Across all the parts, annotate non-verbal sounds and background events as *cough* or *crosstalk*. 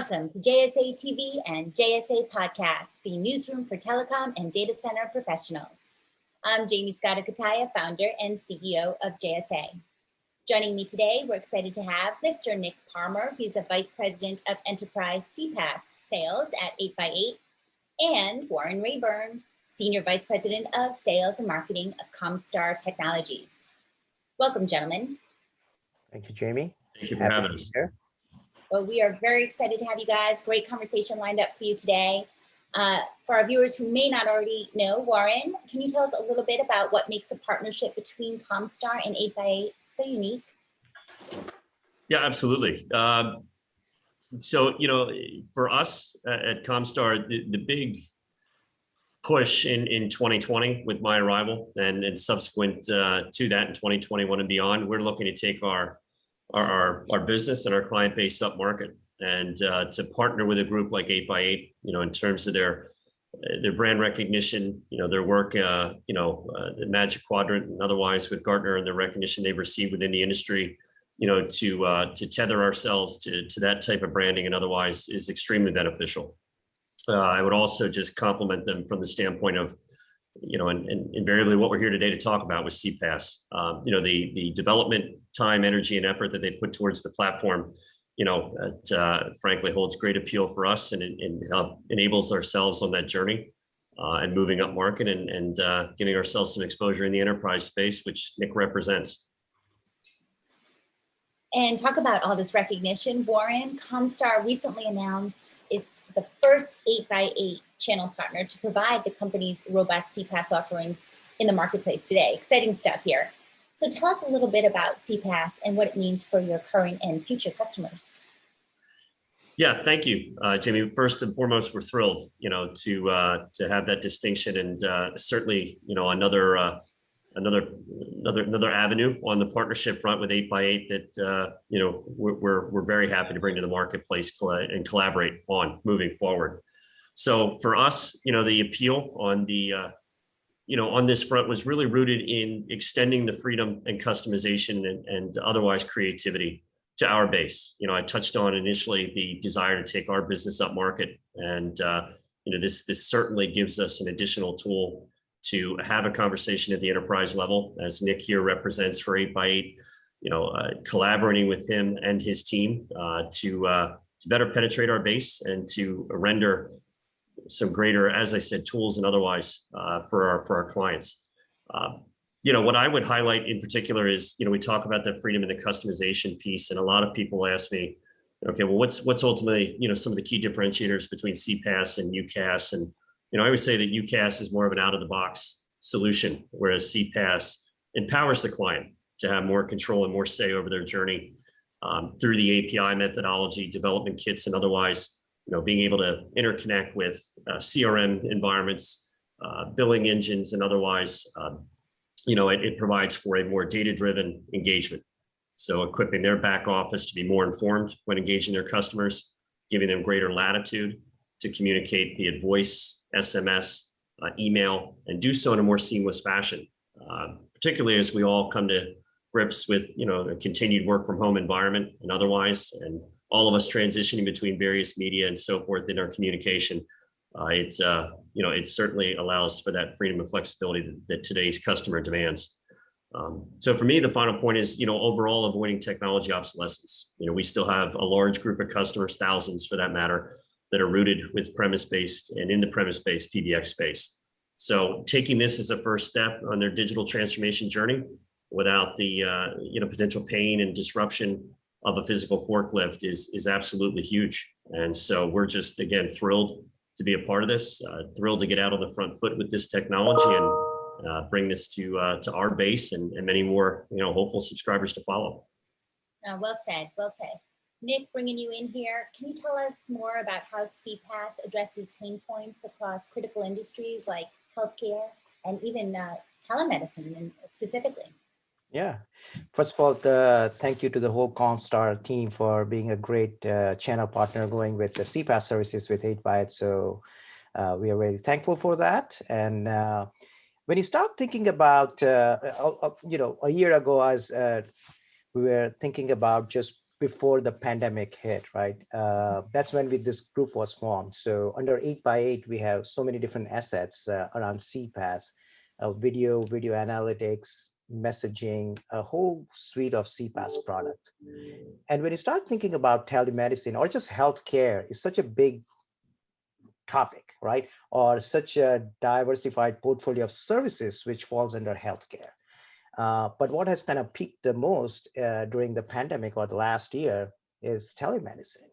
Welcome to JSA TV and JSA Podcast, the newsroom for telecom and data center professionals. I'm Jamie Scotto Cutaia, founder and CEO of JSA. Joining me today, we're excited to have Mr. Nick Palmer. He's the Vice President of Enterprise CPaaS Sales at 8x8, and Warren Rayburn, Senior Vice President of Sales and Marketing of Comstar Technologies. Welcome, gentlemen. Thank you, Jamie. Thank you for Happy having us. here. Well, we are very excited to have you guys. Great conversation lined up for you today. Uh, for our viewers who may not already know, Warren, can you tell us a little bit about what makes the partnership between Comstar and 8x8 so unique? Yeah, absolutely. Um, so, you know, for us uh, at Comstar, the, the big push in, in 2020 with my arrival and, and subsequent uh, to that in 2021 and beyond, we're looking to take our, our, our, business and our client base up market and uh, to partner with a group like 8x8, you know, in terms of their their brand recognition, you know, their work, uh, you know, uh, the Magic Quadrant and otherwise with Gartner and the recognition they've received within the industry, you know, to uh, to tether ourselves to to that type of branding and otherwise is extremely beneficial. Uh, I would also just compliment them from the standpoint of, you know, and, and invariably what we're here today to talk about was CPaaS. Um, you know, the the development time, energy, and effort that they put towards the platform you know, it, uh, frankly holds great appeal for us and, and enables ourselves on that journey uh, and moving up market and, and uh, giving ourselves some exposure in the enterprise space, which Nick represents. And talk about all this recognition. Warren, Comstar recently announced it's the first 8x8 channel partner to provide the company's robust CPaaS offerings in the marketplace today. Exciting stuff here. So tell us a little bit about CPaaS and what it means for your current and future customers. Yeah, thank you, uh, Jamie. First and foremost, we're thrilled, you know, to uh, to have that distinction, and uh, certainly, you know, another uh, another another another avenue on the partnership front with 8x8 that uh, you know we're, we're we're very happy to bring to the marketplace and collaborate on moving forward. So for us, you know, the appeal on the uh, you know, on this front was really rooted in extending the freedom and customization and, and otherwise creativity to our base. You know, I touched on initially the desire to take our business up market. And, uh, you know, this, this certainly gives us an additional tool to have a conversation at the enterprise level, as Nick here represents for 8x8, you know, uh, collaborating with him and his team uh, to, uh, to better penetrate our base and to render some greater, as I said, tools and otherwise uh, for our for our clients. Uh, you know, what I would highlight in particular is, you know, we talk about the freedom and the customization piece, and a lot of people ask me, okay, well, what's what's ultimately, you know, some of the key differentiators between CPaaS and UCaaS, and you know, I would say that UCaaS is more of an out of the box solution, whereas CPaaS empowers the client to have more control and more say over their journey um, through the API methodology, development kits, and otherwise you know, being able to interconnect with uh, CRM environments, uh, billing engines, and otherwise, um, you know, it, it, provides for a more data-driven engagement. So equipping their back office to be more informed when engaging their customers, giving them greater latitude to communicate via voice, SMS, uh, email, and do so in a more seamless fashion, uh, particularly as we all come to grips with, you know, a continued work from home environment and otherwise, and all of us transitioning between various media and so forth in our communication. Uh, it's, uh, you know, it certainly allows for that freedom and flexibility that, that today's customer demands. Um, so for me, the final point is, you know, overall avoiding technology obsolescence. You know, we still have a large group of customers, thousands for that matter, that are rooted with premise-based and in the premise-based PBX space. So taking this as a first step on their digital transformation journey without the, uh, you know, potential pain and disruption of a physical forklift is is absolutely huge. And so we're just again thrilled to be a part of this, uh, thrilled to get out on the front foot with this technology and uh, bring this to uh, to our base and, and many more you know hopeful subscribers to follow. Uh, well said, well said. Nick, bringing you in here, can you tell us more about how CPaaS addresses pain points across critical industries like healthcare and even uh, telemedicine specifically? Yeah. First of all, the, thank you to the whole Comstar team for being a great uh, channel partner going with the CPaaS services with 8x8. So uh, we are very thankful for that. And uh, when you start thinking about, uh, uh, uh, you know, a year ago, as we were thinking about just before the pandemic hit, right? That's when we, this group was formed. So under 8x8, we have so many different assets around CPaaS, video, video analytics, messaging, a whole suite of CPaaS product. And when you start thinking about telemedicine or just healthcare, it's such a big topic, right? Or such a diversified portfolio of services which falls under healthcare. Uh, but what has kind of peaked the most uh, during the pandemic or the last year is telemedicine.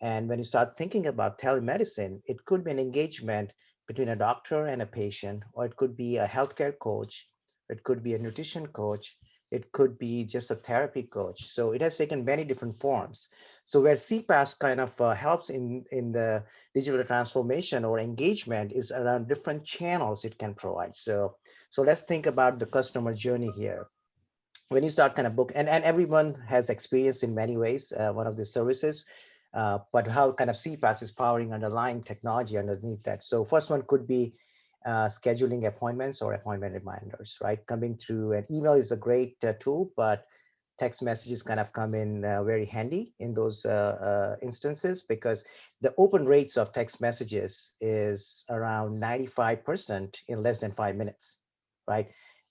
And when you start thinking about telemedicine, it could be an engagement between a doctor and a patient, or it could be a healthcare coach, it could be a nutrition coach, it could be just a therapy coach. So it has taken many different forms. So where CPaaS kind of uh, helps in, in the digital transformation or engagement is around different channels it can provide. So, so let's think about the customer journey here. When you start kind of book, and, and everyone has experience in many ways, uh, one of the services, uh, but how kind of CPaaS is powering underlying technology underneath that. So first one could be uh, scheduling appointments or appointment reminders, right? Coming through an email is a great uh, tool, but text messages kind of come in uh, very handy in those uh, uh, instances because the open rates of text messages is around 95% in less than five minutes, right?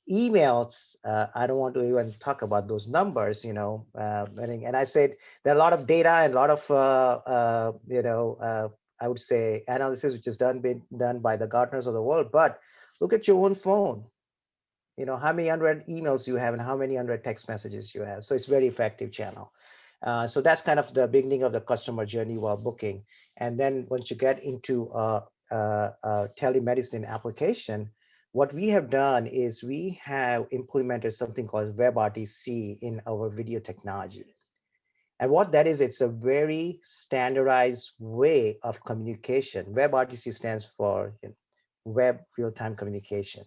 Emails, I don't want to even talk about those numbers, you know, and I said there are a lot of data and a lot of, you know, I would say analysis, which is done been done by the Gartners of the world, but look at your own phone. You know, how many unread emails you have and how many unread text messages you have. So it's very effective channel. Uh, so that's kind of the beginning of the customer journey while booking. And then once you get into a, a, a telemedicine application, what we have done is we have implemented something called WebRTC in our video technology. And what that is, it's a very standardized way of communication. WebRTC stands for you know, Web Real-Time Communication.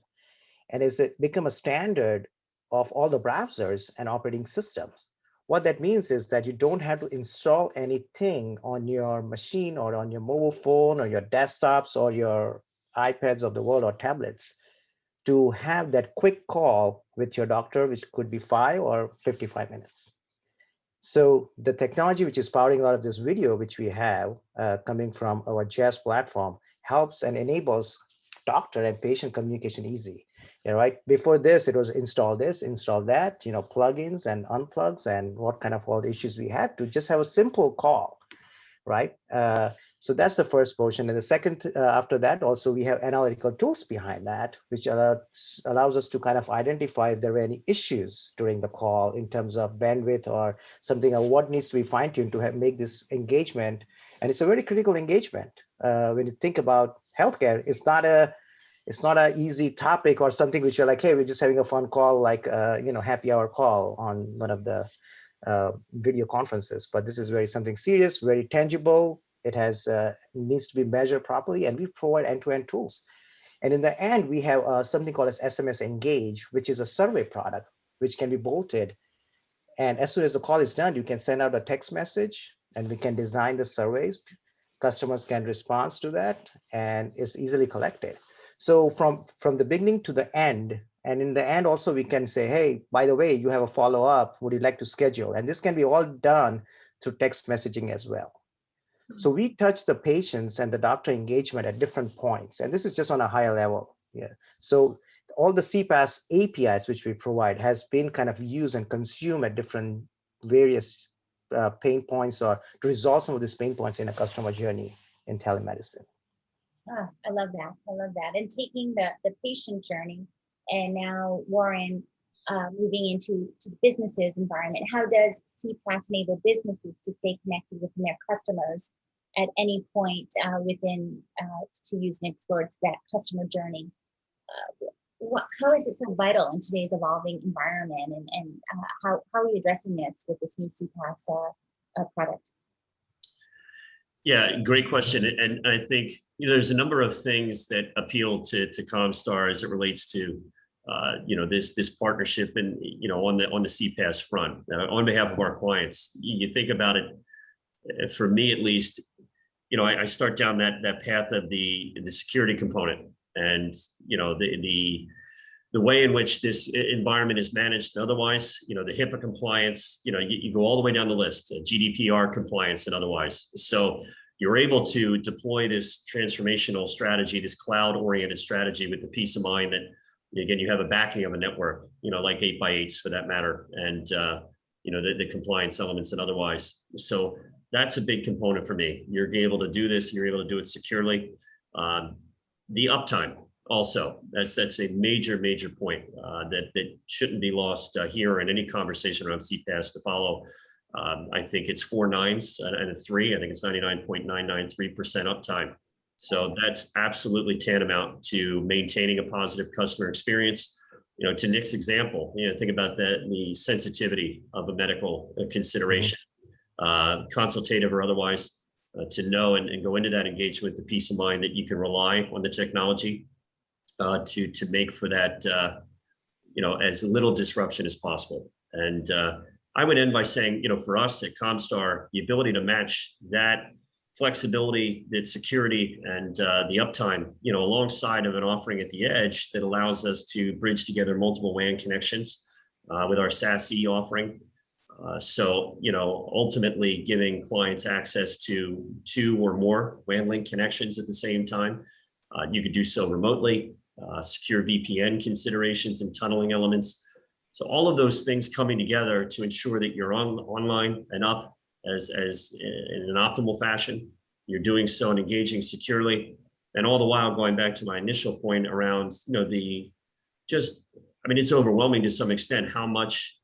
And it's become a standard of all the browsers and operating systems. What that means is that you don't have to install anything on your machine or on your mobile phone or your desktops or your iPads of the world or tablets to have that quick call with your doctor, which could be five or 55 minutes. So the technology which is powering a lot of this video, which we have uh, coming from our JaaS platform, helps and enables doctor and patient communication easy. Yeah, right. Before this, it was install this, install that, you know, plugins and unplugs and what kind of all the issues we had to just have a simple call, right? Uh, so that's the first portion. And the second, uh, after that, also we have analytical tools behind that, which allows, allows us to kind of identify if there are any issues during the call in terms of bandwidth or something or what needs to be fine tuned to have, make this engagement. And it's a very critical engagement. Uh, when you think about healthcare, it's not a it's not an easy topic or something which you're like, hey, we're just having a fun call, like uh, you know, happy hour call on one of the uh, video conferences. But this is very something serious, very tangible, it has uh, needs to be measured properly, and we provide end-to-end -end tools. And in the end, we have uh, something called as SMS Engage, which is a survey product, which can be bolted. And as soon as the call is done, you can send out a text message, and we can design the surveys. Customers can respond to that, and it's easily collected. So from, from the beginning to the end, and in the end also we can say, hey, by the way, you have a follow-up, would you like to schedule? And this can be all done through text messaging as well. So we touch the patients and the doctor engagement at different points. And this is just on a higher level. Yeah. So all the CPaaS APIs which we provide has been kind of used and consumed at different various uh, pain points or to resolve some of these pain points in a customer journey in telemedicine. Ah, I love that. I love that. And taking the, the patient journey and now Warren uh, moving into to the businesses environment? How does CPaaS enable businesses to stay connected with their customers at any point uh, within, uh, to use Nick's words, that customer journey? Uh, what, how is it so vital in today's evolving environment and, and uh, how, how are you addressing this with this new CPaaS uh, product? Yeah, great question. And I think you know, there's a number of things that appeal to, to Comstar as it relates to uh, you know, this this partnership and you know on the on the CPaaS front uh, on behalf of our clients. You think about it, uh, for me at least, you know, I, I, start down that that path of the the security component and you know the the the way in which this environment is managed otherwise, you know, the HIPAA compliance, you know, you, you go all the way down the list, uh, GDPR compliance and otherwise. So you're able to deploy this transformational strategy, this cloud oriented strategy with the peace of mind that, again, you have a backing of a network, you know, like eight by eights for that matter. And, uh, you know, the, the compliance elements and otherwise. So that's a big component for me. You're able to do this, you're able to do it securely. Um, the uptime also, that's, that's a major, major point uh, that, that shouldn't be lost uh, here in any conversation around CPaaS to follow. Um, I think it's four nines and and a three. I think it's 99.993% uptime. So that's absolutely tantamount to maintaining a positive customer experience. You know, to Nick's example, you know, think about that, the sensitivity of a medical uh, consideration, uh, consultative or otherwise, uh, to know and, and go into that engagement, with the peace of mind that you can rely on the technology uh, to, to make for that, uh, you know, as little disruption as possible. And uh, I would end by saying, you know, for us at Comstar, the ability to match that flexibility, that security and uh, the uptime, you know, alongside of an offering at the edge that allows us to bridge together multiple WAN connections uh, with our SASE offering. Uh, so, you know, ultimately giving clients access to two or more WAN link connections at the same time. Uh, you could do so remotely, uh, secure VPN considerations and tunneling elements. So all of those things coming together to ensure that you're on online and up as, as in an optimal fashion. You're doing so and engaging securely. And all the while going back to my initial point around, you know, the just, I mean, it's overwhelming to some extent how much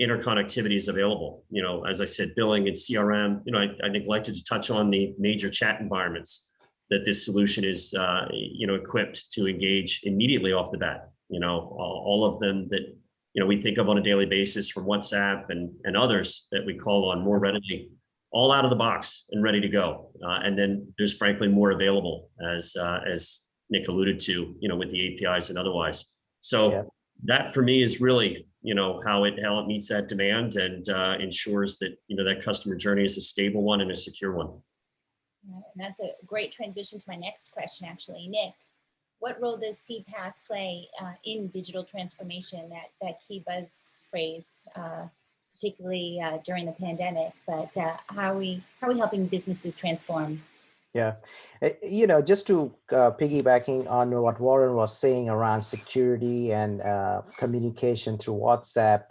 interconnectivity is available. You know, as I said, billing and CRM, you know, I, I neglected to touch on the major chat environments that this solution is, uh, you know, equipped to engage immediately off the bat. You know, all, all of them that you know, we think of on a daily basis from WhatsApp and, and others that we call on more readily, all out of the box and ready to go. Uh, and then there's frankly more available as, uh, as Nick alluded to, you know, with the APIs and otherwise. So Yeah. that for me is really, you know, how it, how it meets that demand and uh, ensures that, you know, that customer journey is a stable one and a secure one. And that's a great transition to my next question, actually. Nick, what role does CPaaS play uh, in digital transformation, that, that key buzz phrase, uh, particularly uh, during the pandemic, but uh, how are we, how are we helping businesses transform? Yeah, Uh, you know, just to uh, piggybacking on what Warren was saying around security and communication through WhatsApp,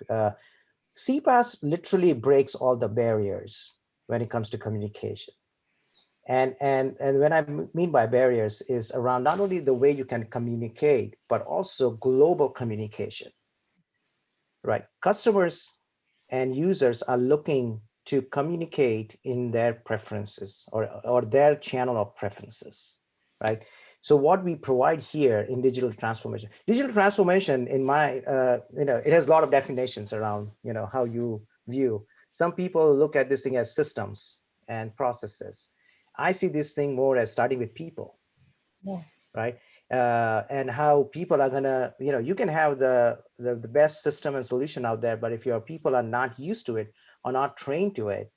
CPaaS literally breaks all the barriers when it comes to communication. And and and when I mean by barriers is around not only the way you can communicate, but also global communication. Right, customers and users are looking to communicate in their preferences or, or their channel of preferences, right? So what we provide here in digital transformation, digital transformation in my, uh, you know, it has a lot of definitions around, you know, how you view. Some people look at this thing as systems and processes. I see this thing more as starting with people, Yeah. right? Uh, and how people are gonna, you know, you can have the, the the best system and solution out there, but if your people are not used to it or not trained to it,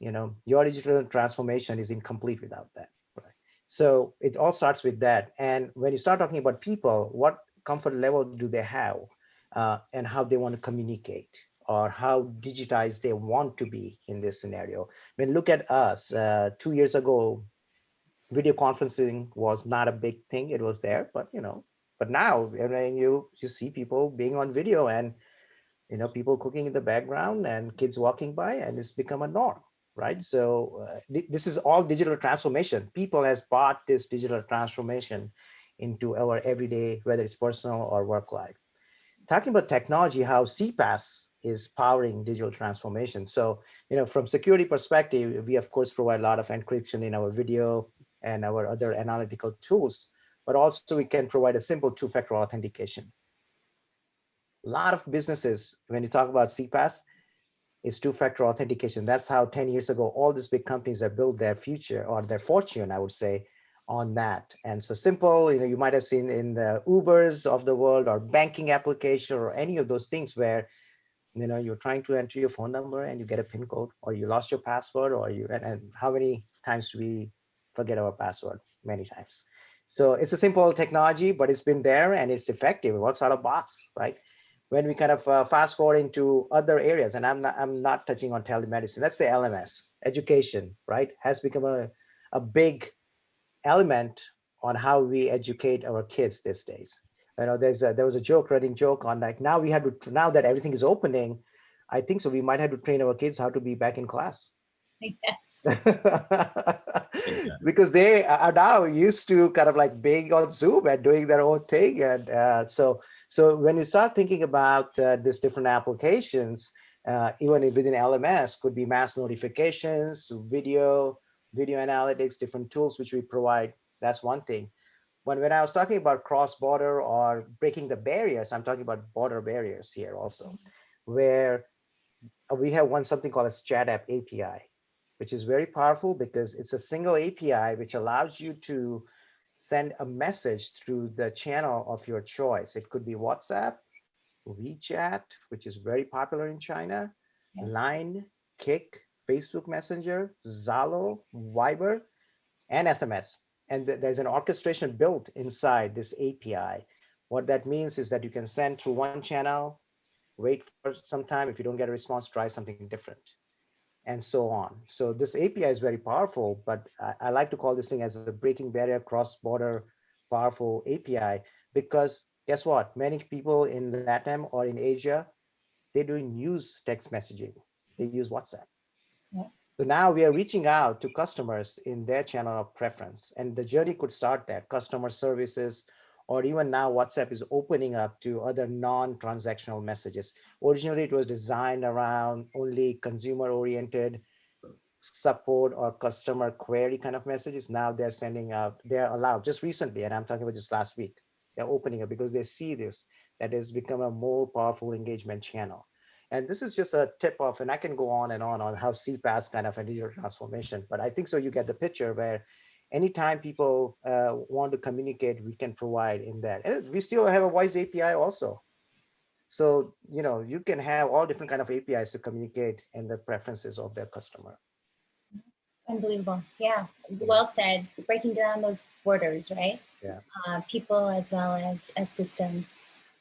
you know, your digital transformation is incomplete without that. Right. So it all starts with that. And when you start talking about people, what comfort level do they have uh, and how they want to communicate or how digitized they want to be in this scenario. I mean, look at us, uh, two years ago, video conferencing was not a big thing. It was there, but you know, but now I mean, you you see people being on video and you know people cooking in the background and kids walking by, and it's become a norm, right? So uh, thi- this is all digital transformation. People has brought this digital transformation into our everyday, whether it's personal or work life. Talking about technology, how CPaaS is powering digital transformation. So, you know, from security perspective, we of course provide a lot of encryption in our video and our other analytical tools, but also we can provide a simple two-factor authentication. A lot of businesses, when you talk about CPaaS, is two-factor authentication. That's how 10 years ago, all these big companies have built their future or their fortune, I would say, on that. And so simple, you know, you might have seen in the Ubers of the world or banking application or any of those things where, you know, you're trying to enter your phone number and you get a PIN code or you lost your password or you, and, and how many times we forget our password? Many times. So it's a simple technology, but it's been there and it's effective. It works out of box, right? When we kind of uh, fast forward into other areas, and I'm not, I'm not touching on telemedicine. Let's say LMS, education, right, has become a, a big element on how we educate our kids these days. You know, there's a, there was a joke, running joke on like now we have to now that everything is opening, I think so we might have to train our kids how to be back in class. *laughs* Yes. *laughs* because they are now used to kind of like being on Zoom and doing their own thing. And uh, so, so when you start thinking about uh, these different applications, uh, even within LMS, could be mass notifications, video, video analytics, different tools which we provide. That's one thing. When, when I was talking about cross-border or breaking the barriers, I'm talking about border barriers here also, mm-hmm. where uh, we have one something called a chat app API which is very powerful because it's a single API which allows you to send a message through the channel of your choice. It could be WhatsApp, WeChat, which is very popular in China, Yeah. Line, Kik, Facebook Messenger, Zalo, Viber, and SMS. And th- there's an orchestration built inside this API. What that means is that you can send through one channel, wait for some time. If you don't get a response, try something different and so on. So this API is very powerful, but I, I like to call this thing as a breaking barrier cross-border powerful API because guess what? Many people in LATAM or in Asia, they don't use text messaging. They use WhatsApp. Yeah. So now we are reaching out to customers in their channel of preference. And the journey could start there, customer services, or even now WhatsApp is opening up to other non-transactional messages. Originally, it was designed around only consumer-oriented support or customer query kind of messages. Now they're sending out, they're allowed just recently, and I'm talking about just last week, they're opening up because they see this, that has become a more powerful engagement channel. And this is just a tip off, and I can go on and on on how CPaaS kind of a digital transformation, but I think so you get the picture where anytime people uh, want to communicate, we can provide in that. And we still have a voice API also. So, you know, you can have all different kind of APIs to communicate in the preferences of their customer. Unbelievable. Yeah. Well said. Breaking down those borders, right? Yeah. Uh, people as well as, as systems.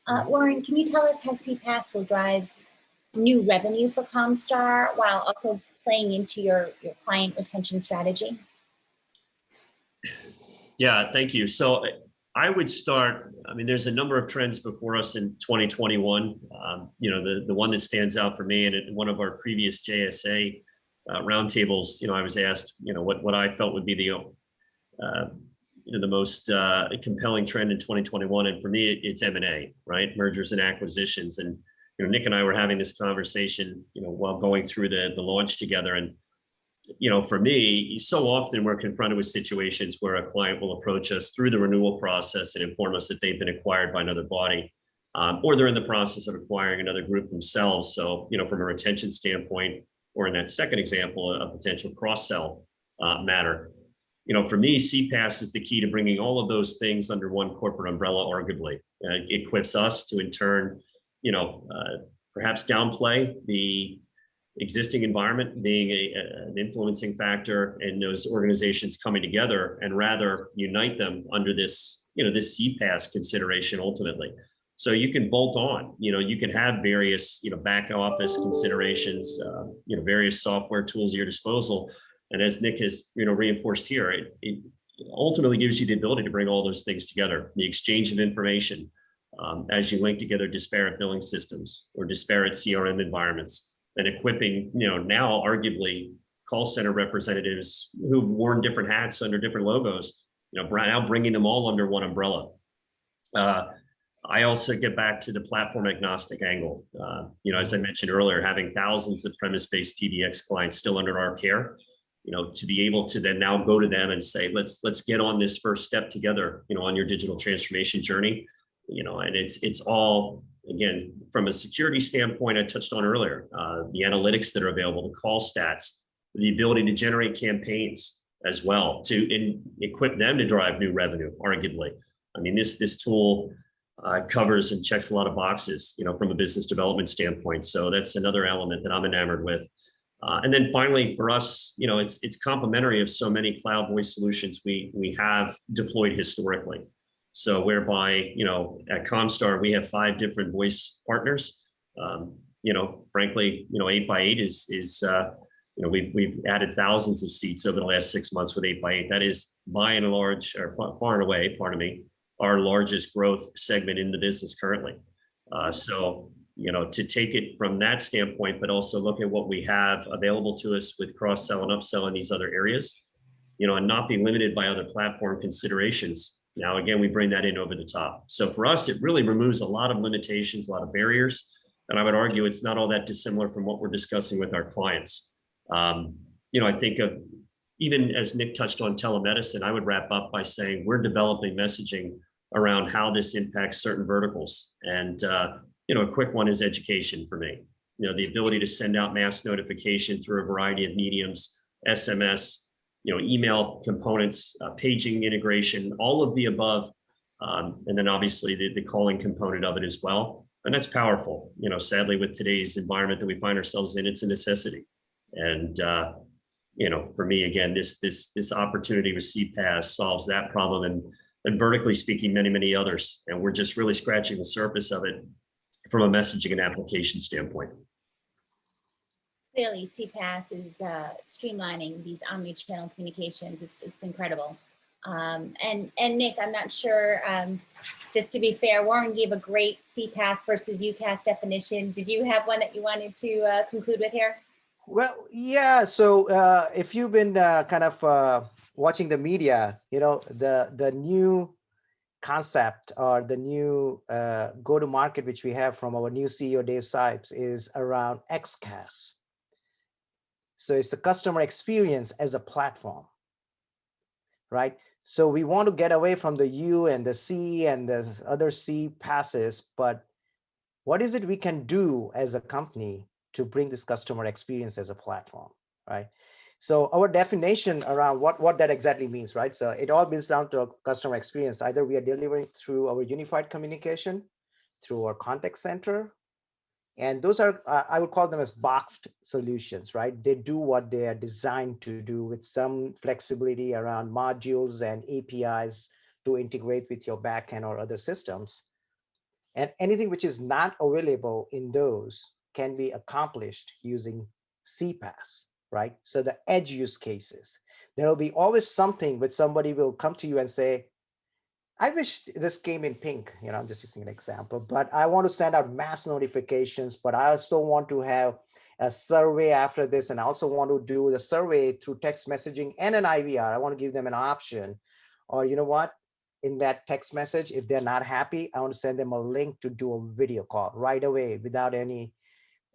Uh, Mhm. Warren, can you tell us how CPaaS will drive new revenue for Comstar while also playing into your, your client retention strategy? Yeah, thank you. So I- would start, I mean, there's a number of trends before us in 2021. Um, You know, the, the one that stands out for me and in one of our previous JSA uh, roundtables, you know, I was asked, you know, what, what I felt would be the, uh, you know, the most uh, compelling trend in 2021. And for me, it- it's M&A, right? Mergers and acquisitions. And, you know, Nick and I were having this conversation, you know, while going through the, the launch together. And you know, for me, so often we're confronted with situations where a client will approach us through the renewal process and inform us that they've been acquired by another body, um, or they're in the process of acquiring another group themselves. So, you know, from a retention standpoint, or in that second example, a potential cross-sell uh, matter. You know, for me, CPaaS is the key to bringing all of those things under one corporate umbrella, arguably. Uh, it equips us to, in turn, you know, uh, perhaps downplay the existing environment being a, a- an influencing factor in those organizations coming together and rather unite them under this, you know, this CPaaS consideration ultimately. So you can bolt on, you know, you can have various, you know, back office considerations, uh, you know, various software tools at your disposal. And as Nick has, you know, reinforced here, it, it ultimately gives you the ability to bring all those things together, the exchange of information um, as you link together disparate billing systems or disparate CRM environments and equipping, you know, now arguably call center representatives who've worn different hats under different logos, you know, now bringing them all under one umbrella. Uh, I also get back to the platform agnostic angle. Uh, you know, as I mentioned earlier, having thousands of premise-based PBX clients still under our care, you know, to be able to then now go to them and say, let's let's get on this first step together, you know, on your digital transformation journey, you know, and it's it's all again from a security standpoint. I touched on earlier uh, the analytics that are available, the call stats, the ability to generate campaigns as well to in, equip them to drive new revenue. Arguably, I mean this this tool uh, covers and checks a lot of boxes, you know, from a business development standpoint. So that's another element that I'm enamored with. Uh, and then finally, for us, you know, it's it's complementary of so many cloud voice solutions we we have deployed historically. So whereby, you know, at Comstar, we have five different voice partners. Um, you know, frankly, you know, eight by eight is, is uh, you know, we've, we've added thousands of seats over the last six months with eight by eight. That is by and large, or far and away, pardon me, our largest growth segment in the business currently. Uh, so, you know, to take it from that standpoint, but also look at what we have available to us with cross-sell and upsell in these other areas, you know, and not be limited by other platform considerations now, again, we bring that in over the top. So for us, it really removes a lot of limitations, a lot of barriers. And I would argue it's not all that dissimilar from what we're discussing with our clients. Um, you know, I think of even as Nick touched on telemedicine, I would wrap up by saying we're developing messaging around how this impacts certain verticals. And, uh, you know, a quick one is education for me. You know, the ability to send out mass notification through a variety of mediums, SMS, you know, email components, uh, paging integration, all of the above. Um, and then obviously the, the calling component of it as well. And that's powerful. You know, sadly, with today's environment that we find ourselves in, it's a necessity. And, uh, you know, for me, again, this this this opportunity with CPaaS solves that problem and, and vertically speaking, many, many others. And we're just really scratching the surface of it from a messaging and application standpoint clearly CPaaS is uh, streamlining these omni-channel communications. It's, it's incredible. Um, and, and Nick, I'm not sure, um, just to be fair, Warren gave a great CPaaS versus UCaaS definition. Did you have one that you wanted to uh, conclude with here? Well, yeah. So uh, if you've been uh, kind of uh, watching the media, you know, the, the new concept or the new uh, go-to-market which we have from our new CEO Dave Sipes is around XCaaS. So it's the customer experience as a platform, right? So we want to get away from the U and the C and the other C passes, but what is it we can do as a company to bring this customer experience as a platform, right? So our definition around what, what that exactly means, right? So it all boils down to a customer experience. Either we are delivering through our unified communication, through our contact center, and those are, uh, I would call them as boxed solutions, right? They do what they are designed to do with some flexibility around modules and APIs to integrate with your backend or other systems. And anything which is not available in those can be accomplished using CPaaS, right? So the edge use cases, there will be always something which somebody will come to you and say, I wish this came in pink, you know, I'm just using an example, but I want to send out mass notifications, but I also want to have a survey after this. And I also want to do the survey through text messaging and an IVR. I want to give them an option. Or you know what, in that text message, if they're not happy, I want to send them a link to do a video call right away without any,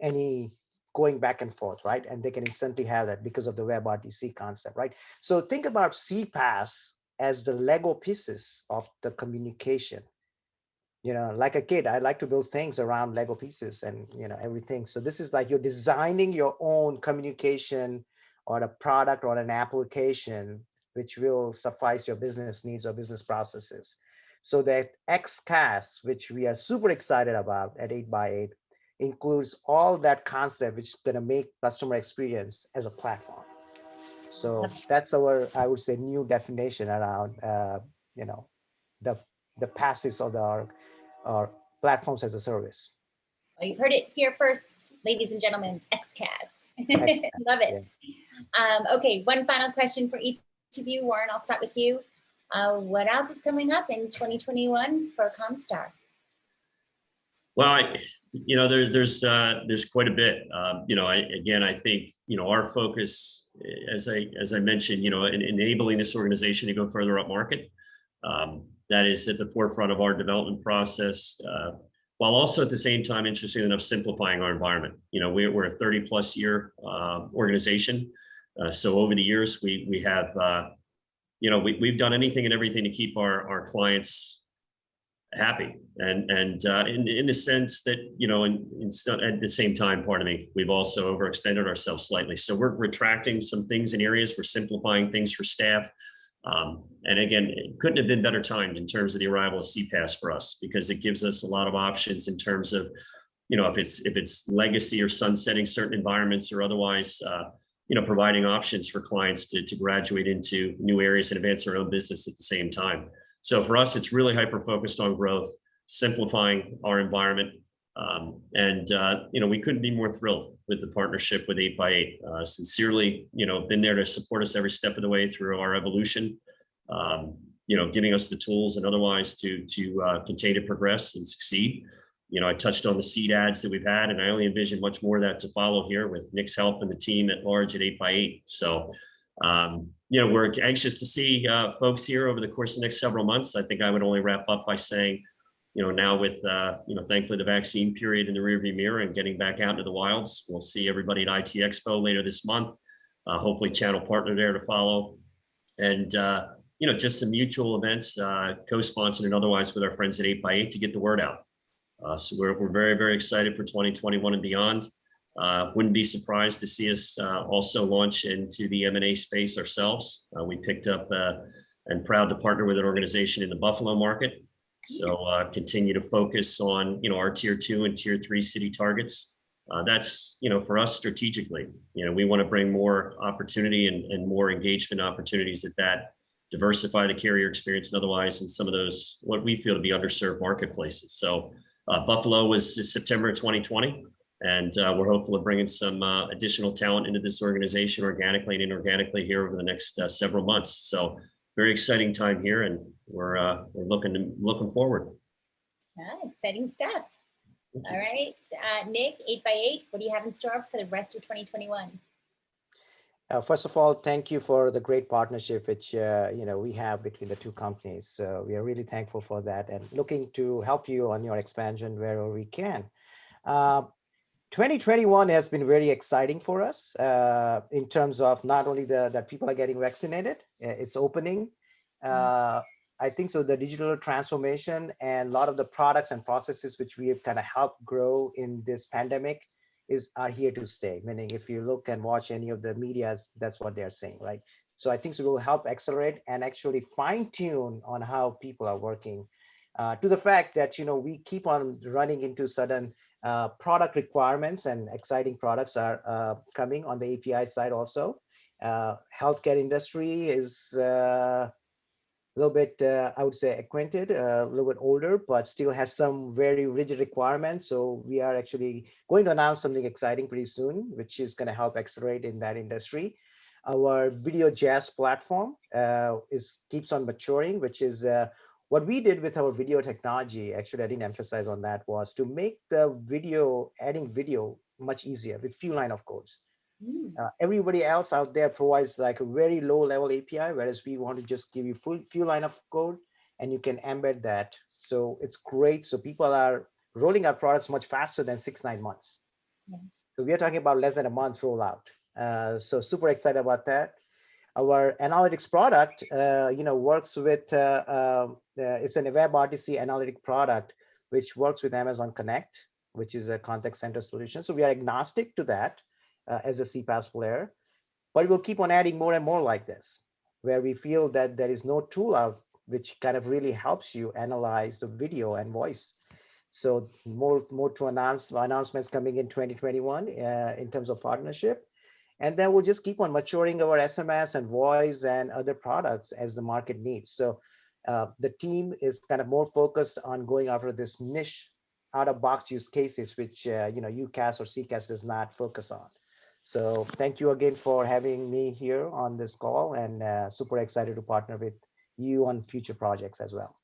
any going back and forth, right? And they can instantly have that because of the WebRTC concept, right? So think about CPaaS as the Lego pieces of the communication. You know, like a kid, I like to build things around Lego pieces and, you know, everything. So this is like you're designing your own communication or a product or an application which will suffice your business needs or business processes. So that XCaaS, which we are super excited about at 8x8, includes all that concept which is going to make customer experience as a platform. So that's our, I would say, new definition around, uh, you know, the the passes of the our, our platforms as a service. Well, you've heard it here first, ladies and gentlemen, it's XCaaS. *laughs* Love it. Yeah. Um, okay, one final question for each of you. Warren, I'll start with you. Uh, what else is coming up in 2021 for Comstar? Well, I, you know, there, there's uh, there's quite a bit. Um, you know, I, again, I think you know our focus, as I as I mentioned, you know, in, enabling this organization to go further up market. Um, that is at the forefront of our development process, uh, while also at the same time, interesting enough, simplifying our environment. You know, we're, we're a 30 plus year uh, organization. Uh, so over the years, we we have, uh, you know, we, we've done anything and everything to keep our, our clients happy. And and uh, in in the sense that you know in, in at the same time pardon me we've also overextended ourselves slightly. So we're retracting some things in areas. We're simplifying things for staff. Um, and again it couldn't have been better timed in terms of the arrival of CPaaS for us because it gives us a lot of options in terms of you know, if it's if it's legacy or sunsetting certain environments or otherwise, uh, you know, providing options for clients to, to graduate into new areas and advance their own business at the same time. So for us, it's really hyper focused on growth, simplifying our environment. Um, and, uh, you know, we couldn't be more thrilled with the partnership with 8x8. Uh, sincerely, you know, been there to support us every step of the way through our evolution, um, you know, giving us the tools and otherwise to, to uh, continue to progress and succeed you know, I touched on the seed ads that we've had, and I only envision much more of that to follow here with Nick's help and the team at large at 8x8. So, um, you know, we're anxious to see uh, folks here over the course of the next several months. I think I would only wrap up by saying, you know, now with, uh, you know, thankfully the vaccine period in the rearview mirror and getting back out into the wilds, we'll see everybody at IT Expo later this month. Uh, hopefully channel partner there to follow. And, uh, you know, just some mutual events, uh, co-sponsored and otherwise with our friends at 8x8 to get the word out. Uh, so we're, we're very, very excited for 2021 and beyond. Uh, wouldn't be surprised to see us uh, also launch into the M&A space ourselves. Uh, we picked up uh, and proud to partner with an organization in the Buffalo market. So uh, continue to focus on, you know, our tier two and tier three city targets. that's, you know, for us strategically, you know, we want to bring more opportunity and, and more engagement opportunities at that diversify the carrier experience and otherwise in some of those what we feel to be underserved marketplaces. So uh, Buffalo was September 2020, and uh, we're hopeful of bringing some uh, additional talent into this organization organically and inorganically here over the next uh, several months. So very exciting time here, and we're uh, we're looking to, looking forward. Yeah, exciting stuff. All right, uh, Nick, 8x8, what do you have in store for the rest of 2021? Uh, first of all, thank you for the great partnership which uh, you know we have between the two companies. So we are really thankful for that and looking to help you on your expansion wherever we can. Uh, 2021 has been very exciting for us uh, in terms of not only the that people are getting vaccinated, uh, it's opening. Uh, I think so. The digital transformation and a lot of the products and processes which we have kind of helped grow in this pandemic is are here to stay. Meaning, if you look and watch any of the media's, that's what they're saying, right? So I think it will help accelerate and actually fine tune on how people are working. Uh, to the fact that you know we keep on running into sudden uh, product requirements and exciting products are uh, coming on the API side also. Uh, healthcare industry is uh, a little bit, uh, I would say, acquainted, a little bit older, but still has some very rigid requirements. So we are actually going to announce something exciting pretty soon, which is going to help accelerate in that industry. Our video JaaS platform is keeps on maturing, which is what we did with our video technology. Actually, I didn't emphasize on that was to make the video, adding video much easier with few line of codes. Mm. Uh, everybody else out there provides like a very low level API, whereas we want to just give you full few line of code and you can embed that. So it's great. So people are rolling out products much faster than six, nine months. Yeah. So we are talking about less than a month rollout. Uh, so super excited about that. Our analytics product, uh, you know, works with, uh, um, uh, it's an WebRTC analytic product, which works with Amazon Connect, which is a contact center solution. So we are agnostic to that uh, as a CPaaS player, but we'll keep on adding more and more like this, where we feel that there is no tool out which kind of really helps you analyze the video and voice. So more, more to announce announcements coming in 2021 uh, in terms of partnership. And then we'll just keep on maturing our SMS and voice and other products as the market needs. So uh, the team is kind of more focused on going after this niche out of box use cases, which, uh, you know, UCaaS or CCaaS does not focus on. So thank you again for having me here on this call and uh, super excited to partner with you on future projects as well.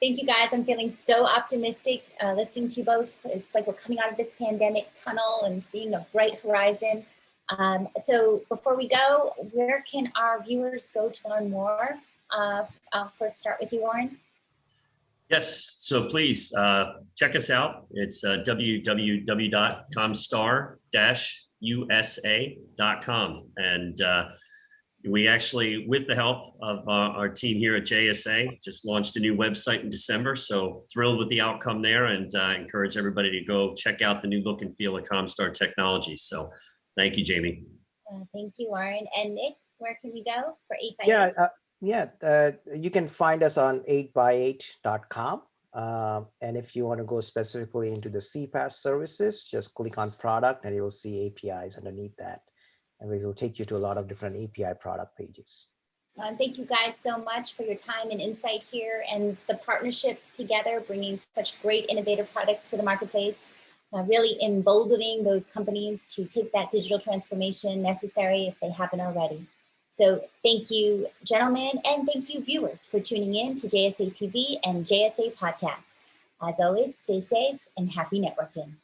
Thank you guys. I'm feeling so optimistic uh, listening to you both. It's like we're coming out of this pandemic tunnel and seeing a bright horizon. Um, so before we go, where can our viewers go to learn more? Uh, I'll first start with you, Warren. Yes, so please uh, check us out. It's uh, www.comstar-usa.com. And uh, we actually, with the help of uh, our team here at JSA, just launched a new website in December. So thrilled with the outcome there and uh, encourage everybody to go check out the new look and feel of Comstar technology. So thank you, Jamie. Uh, thank you, Warren. And Nick, where can we go for 8 by Yeah, uh, yeah, uh, you can find us on 8x8.com Um, and if you want to go specifically into the CPaaS services, just click on product and you'll see APIs underneath that. And we will take you to a lot of different API product pages. Um, thank you guys so much for your time and insight here and the partnership together, bringing such great innovative products to the marketplace, uh, really emboldening those companies to take that digital transformation necessary if they haven't already. So thank you, gentlemen, and thank you, viewers, for tuning in to JSA TV and JSA Podcasts. As always, stay safe and happy networking.